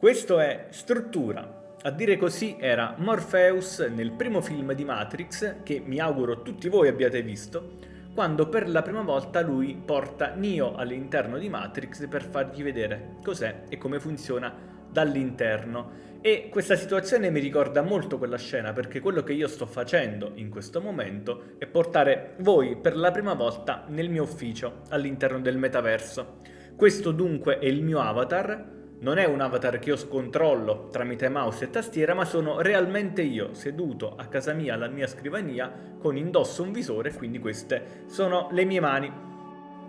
Questo è Struttura. A dire così era Morpheus nel primo film di Matrix, che mi auguro tutti voi abbiate visto, quando per la prima volta lui porta Neo all'interno di Matrix per fargli vedere cos'è e come funziona dall'interno. E questa situazione mi ricorda molto quella scena perché quello che io sto facendo in questo momento è portare voi per la prima volta nel mio ufficio all'interno del metaverso. Questo dunque è il mio avatar, non è un avatar che io scontrollo tramite mouse e tastiera, ma sono realmente io, seduto a casa mia alla mia scrivania, con indosso un visore, quindi queste sono le mie mani.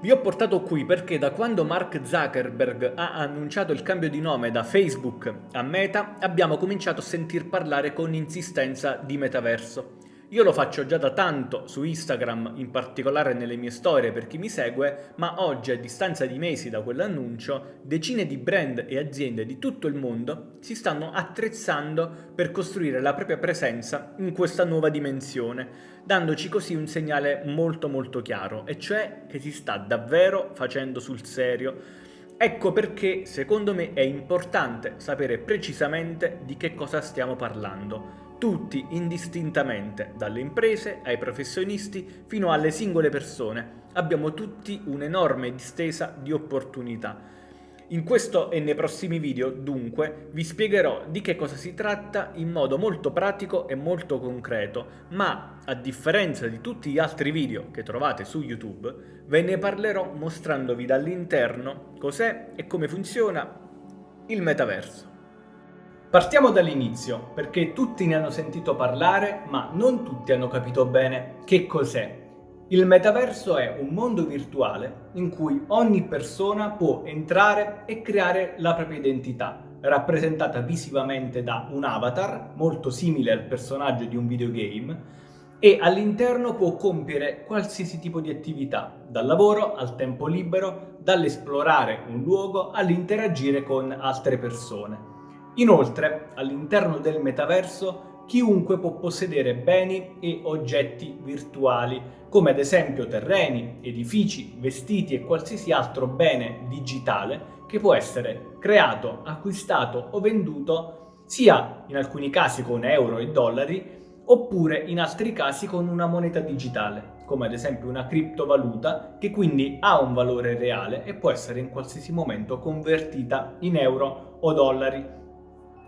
Vi ho portato qui perché da quando Mark Zuckerberg ha annunciato il cambio di nome da Facebook a Meta, abbiamo cominciato a sentir parlare con insistenza di metaverso. Io lo faccio già da tanto su Instagram, in particolare nelle mie storie per chi mi segue, ma oggi a distanza di mesi da quell'annuncio, decine di brand e aziende di tutto il mondo si stanno attrezzando per costruire la propria presenza in questa nuova dimensione, dandoci così un segnale molto molto chiaro, e cioè che si sta davvero facendo sul serio. Ecco perché secondo me è importante sapere precisamente di che cosa stiamo parlando tutti indistintamente, dalle imprese ai professionisti fino alle singole persone. Abbiamo tutti un'enorme distesa di opportunità. In questo e nei prossimi video, dunque, vi spiegherò di che cosa si tratta in modo molto pratico e molto concreto, ma, a differenza di tutti gli altri video che trovate su YouTube, ve ne parlerò mostrandovi dall'interno cos'è e come funziona il metaverso. Partiamo dall'inizio, perché tutti ne hanno sentito parlare, ma non tutti hanno capito bene che cos'è. Il metaverso è un mondo virtuale in cui ogni persona può entrare e creare la propria identità, rappresentata visivamente da un avatar, molto simile al personaggio di un videogame, e all'interno può compiere qualsiasi tipo di attività, dal lavoro al tempo libero, dall'esplorare un luogo all'interagire con altre persone. Inoltre, all'interno del metaverso, chiunque può possedere beni e oggetti virtuali, come ad esempio terreni, edifici, vestiti e qualsiasi altro bene digitale che può essere creato, acquistato o venduto sia in alcuni casi con euro e dollari oppure in altri casi con una moneta digitale, come ad esempio una criptovaluta che quindi ha un valore reale e può essere in qualsiasi momento convertita in euro o dollari.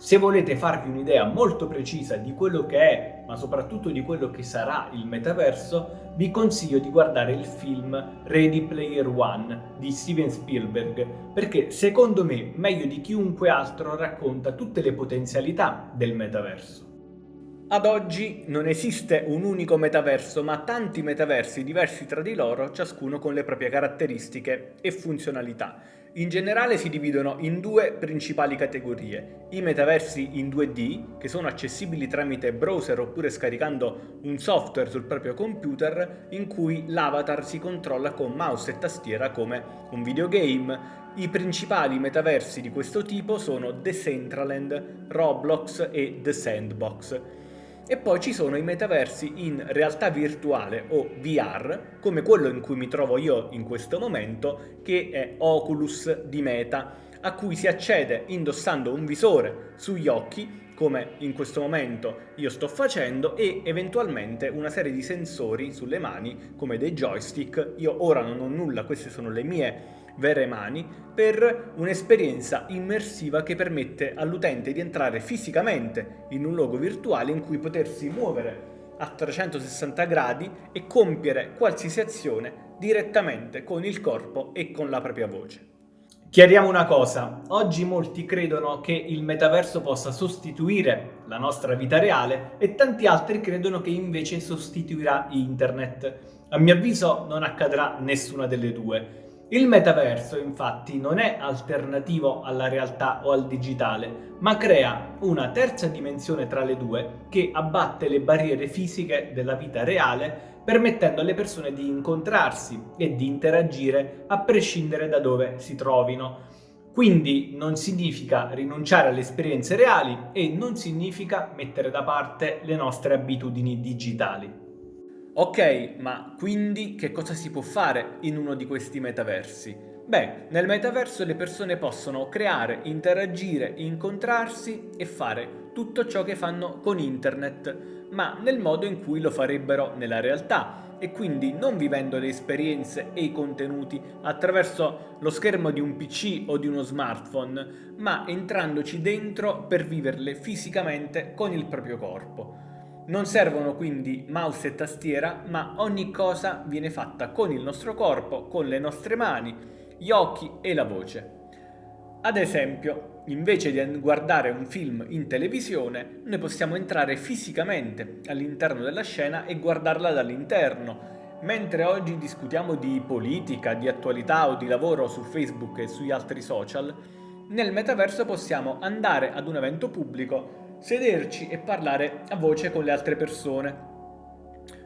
Se volete farvi un'idea molto precisa di quello che è, ma soprattutto di quello che sarà il metaverso, vi consiglio di guardare il film Ready Player One di Steven Spielberg, perché secondo me meglio di chiunque altro racconta tutte le potenzialità del metaverso. Ad oggi non esiste un unico metaverso, ma tanti metaversi diversi tra di loro, ciascuno con le proprie caratteristiche e funzionalità. In generale si dividono in due principali categorie, i metaversi in 2D, che sono accessibili tramite browser oppure scaricando un software sul proprio computer, in cui l'avatar si controlla con mouse e tastiera come un videogame. I principali metaversi di questo tipo sono Decentraland, Roblox e The Sandbox. E poi ci sono i metaversi in realtà virtuale o VR, come quello in cui mi trovo io in questo momento, che è Oculus di Meta, a cui si accede indossando un visore sugli occhi, come in questo momento io sto facendo, e eventualmente una serie di sensori sulle mani, come dei joystick. Io ora non ho nulla, queste sono le mie vere mani per un'esperienza immersiva che permette all'utente di entrare fisicamente in un luogo virtuale in cui potersi muovere a 360 gradi e compiere qualsiasi azione direttamente con il corpo e con la propria voce. Chiariamo una cosa, oggi molti credono che il metaverso possa sostituire la nostra vita reale e tanti altri credono che invece sostituirà internet. A mio avviso non accadrà nessuna delle due. Il metaverso infatti non è alternativo alla realtà o al digitale, ma crea una terza dimensione tra le due che abbatte le barriere fisiche della vita reale permettendo alle persone di incontrarsi e di interagire a prescindere da dove si trovino. Quindi non significa rinunciare alle esperienze reali e non significa mettere da parte le nostre abitudini digitali. Ok, ma quindi che cosa si può fare in uno di questi metaversi? Beh, nel metaverso le persone possono creare, interagire, incontrarsi e fare tutto ciò che fanno con internet, ma nel modo in cui lo farebbero nella realtà e quindi non vivendo le esperienze e i contenuti attraverso lo schermo di un PC o di uno smartphone, ma entrandoci dentro per viverle fisicamente con il proprio corpo. Non servono quindi mouse e tastiera, ma ogni cosa viene fatta con il nostro corpo, con le nostre mani, gli occhi e la voce. Ad esempio, invece di guardare un film in televisione, noi possiamo entrare fisicamente all'interno della scena e guardarla dall'interno, mentre oggi discutiamo di politica, di attualità o di lavoro su Facebook e sugli altri social, nel metaverso possiamo andare ad un evento pubblico sederci e parlare a voce con le altre persone.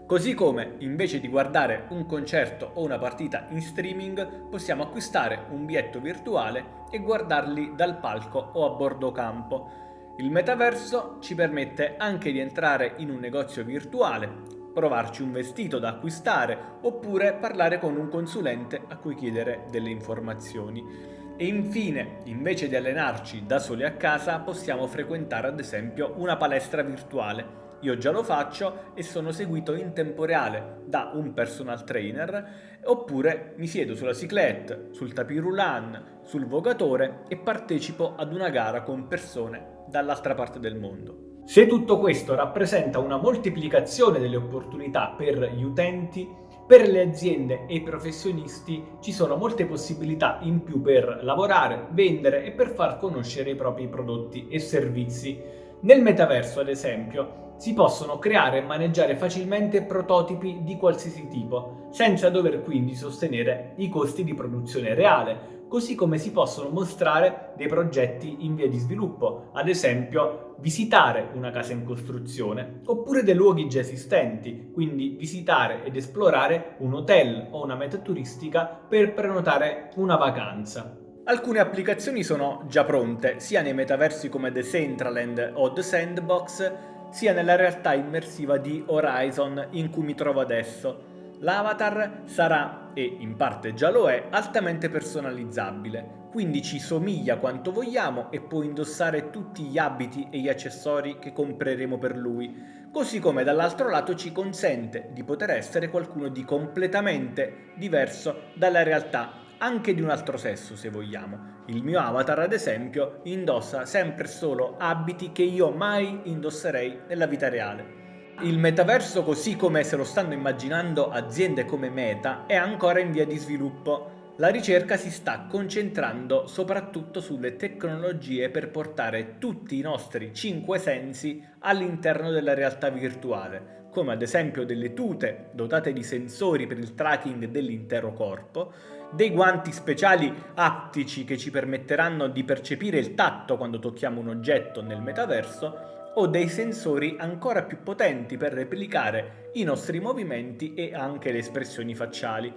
Così come, invece di guardare un concerto o una partita in streaming, possiamo acquistare un biglietto virtuale e guardarli dal palco o a bordo campo. Il metaverso ci permette anche di entrare in un negozio virtuale, provarci un vestito da acquistare oppure parlare con un consulente a cui chiedere delle informazioni. E infine, invece di allenarci da soli a casa, possiamo frequentare ad esempio una palestra virtuale. Io già lo faccio e sono seguito in tempo reale da un personal trainer oppure mi siedo sulla cyclette, sul tapis roulant, sul vogatore e partecipo ad una gara con persone dall'altra parte del mondo. Se tutto questo rappresenta una moltiplicazione delle opportunità per gli utenti, per le aziende e i professionisti ci sono molte possibilità in più per lavorare, vendere e per far conoscere i propri prodotti e servizi. Nel metaverso, ad esempio, si possono creare e maneggiare facilmente prototipi di qualsiasi tipo, senza dover quindi sostenere i costi di produzione reale, così come si possono mostrare dei progetti in via di sviluppo, ad esempio visitare una casa in costruzione, oppure dei luoghi già esistenti, quindi visitare ed esplorare un hotel o una meta turistica per prenotare una vacanza. Alcune applicazioni sono già pronte, sia nei metaversi come The Centraland o The Sandbox, sia nella realtà immersiva di Horizon in cui mi trovo adesso. L'avatar sarà, e in parte già lo è, altamente personalizzabile, quindi ci somiglia quanto vogliamo e può indossare tutti gli abiti e gli accessori che compreremo per lui, così come dall'altro lato ci consente di poter essere qualcuno di completamente diverso dalla realtà, anche di un altro sesso se vogliamo. Il mio avatar ad esempio indossa sempre solo abiti che io mai indosserei nella vita reale. Il metaverso così come se lo stanno immaginando aziende come Meta è ancora in via di sviluppo. La ricerca si sta concentrando soprattutto sulle tecnologie per portare tutti i nostri cinque sensi all'interno della realtà virtuale, come ad esempio delle tute dotate di sensori per il tracking dell'intero corpo, dei guanti speciali aptici che ci permetteranno di percepire il tatto quando tocchiamo un oggetto nel metaverso o dei sensori ancora più potenti per replicare i nostri movimenti e anche le espressioni facciali.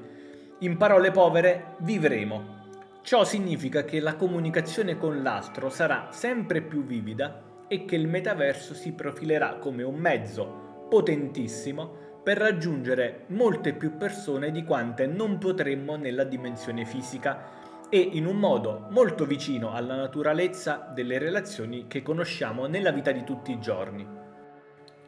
In parole povere, vivremo. Ciò significa che la comunicazione con l'altro sarà sempre più vivida e che il metaverso si profilerà come un mezzo potentissimo per raggiungere molte più persone di quante non potremmo nella dimensione fisica e in un modo molto vicino alla naturalezza delle relazioni che conosciamo nella vita di tutti i giorni.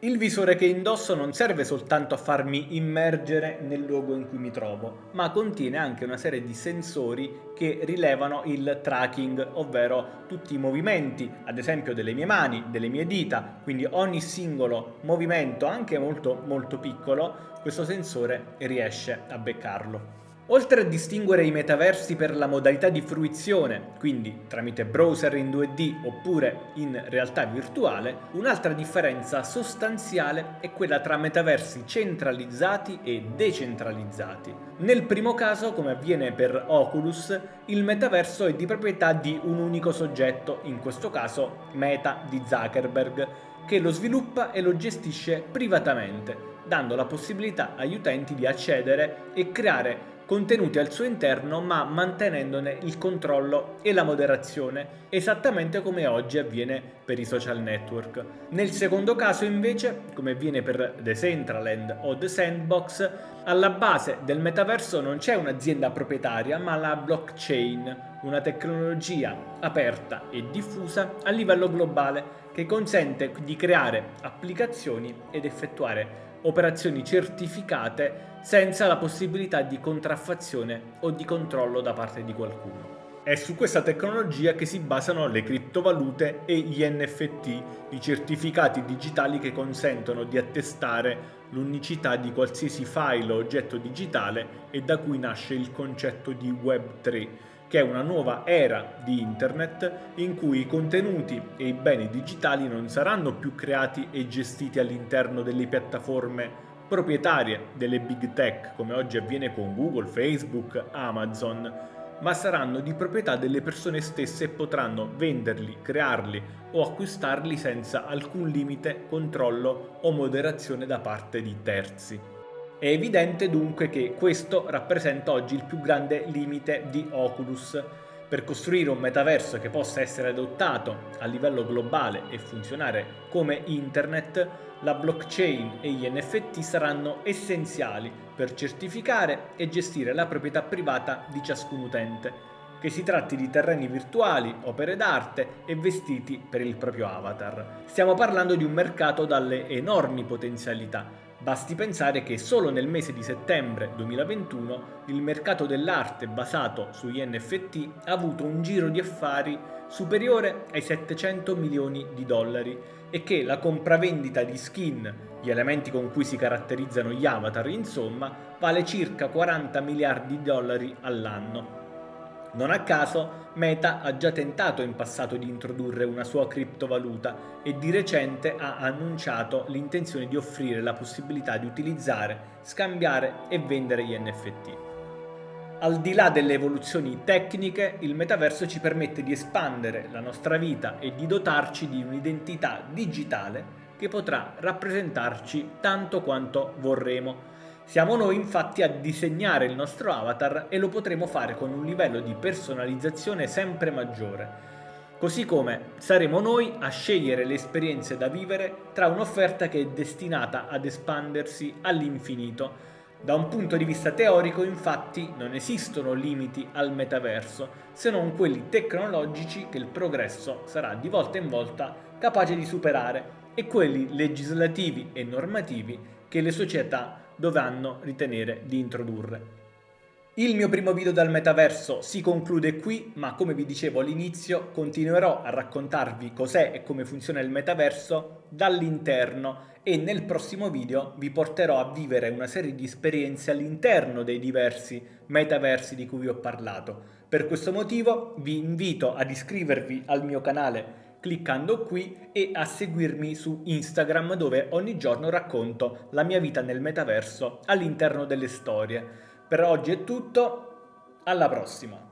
Il visore che indosso non serve soltanto a farmi immergere nel luogo in cui mi trovo, ma contiene anche una serie di sensori che rilevano il tracking, ovvero tutti i movimenti, ad esempio delle mie mani, delle mie dita, quindi ogni singolo movimento, anche molto molto piccolo, questo sensore riesce a beccarlo. Oltre a distinguere i metaversi per la modalità di fruizione, quindi tramite browser in 2D oppure in realtà virtuale, un'altra differenza sostanziale è quella tra metaversi centralizzati e decentralizzati. Nel primo caso, come avviene per Oculus, il metaverso è di proprietà di un unico soggetto, in questo caso Meta di Zuckerberg, che lo sviluppa e lo gestisce privatamente, dando la possibilità agli utenti di accedere e creare contenuti al suo interno ma mantenendone il controllo e la moderazione, esattamente come oggi avviene per i social network. Nel secondo caso invece, come avviene per Decentraland o The Sandbox, alla base del metaverso non c'è un'azienda proprietaria ma la blockchain, una tecnologia aperta e diffusa a livello globale che consente di creare applicazioni ed effettuare operazioni certificate senza la possibilità di contraffazione o di controllo da parte di qualcuno. È su questa tecnologia che si basano le criptovalute e gli NFT, i certificati digitali che consentono di attestare l'unicità di qualsiasi file o oggetto digitale e da cui nasce il concetto di Web3, che è una nuova era di Internet in cui i contenuti e i beni digitali non saranno più creati e gestiti all'interno delle piattaforme proprietarie delle big tech come oggi avviene con Google, Facebook, Amazon, ma saranno di proprietà delle persone stesse e potranno venderli, crearli o acquistarli senza alcun limite, controllo o moderazione da parte di terzi. È evidente dunque che questo rappresenta oggi il più grande limite di Oculus. Per costruire un metaverso che possa essere adottato a livello globale e funzionare come internet, la blockchain e gli NFT saranno essenziali per certificare e gestire la proprietà privata di ciascun utente, che si tratti di terreni virtuali, opere d'arte e vestiti per il proprio avatar. Stiamo parlando di un mercato dalle enormi potenzialità, Basti pensare che solo nel mese di settembre 2021 il mercato dell'arte basato sugli NFT ha avuto un giro di affari superiore ai 700 milioni di dollari e che la compravendita di skin, gli elementi con cui si caratterizzano gli avatar insomma, vale circa 40 miliardi di dollari all'anno. Non a caso Meta ha già tentato in passato di introdurre una sua criptovaluta e di recente ha annunciato l'intenzione di offrire la possibilità di utilizzare, scambiare e vendere gli NFT. Al di là delle evoluzioni tecniche, il metaverso ci permette di espandere la nostra vita e di dotarci di un'identità digitale che potrà rappresentarci tanto quanto vorremo siamo noi infatti a disegnare il nostro avatar e lo potremo fare con un livello di personalizzazione sempre maggiore. Così come saremo noi a scegliere le esperienze da vivere tra un'offerta che è destinata ad espandersi all'infinito. Da un punto di vista teorico infatti non esistono limiti al metaverso, se non quelli tecnologici che il progresso sarà di volta in volta capace di superare e quelli legislativi e normativi che le società dovranno ritenere di introdurre. Il mio primo video dal metaverso si conclude qui, ma come vi dicevo all'inizio continuerò a raccontarvi cos'è e come funziona il metaverso dall'interno e nel prossimo video vi porterò a vivere una serie di esperienze all'interno dei diversi metaversi di cui vi ho parlato. Per questo motivo vi invito ad iscrivervi al mio canale cliccando qui e a seguirmi su Instagram dove ogni giorno racconto la mia vita nel metaverso all'interno delle storie. Per oggi è tutto, alla prossima!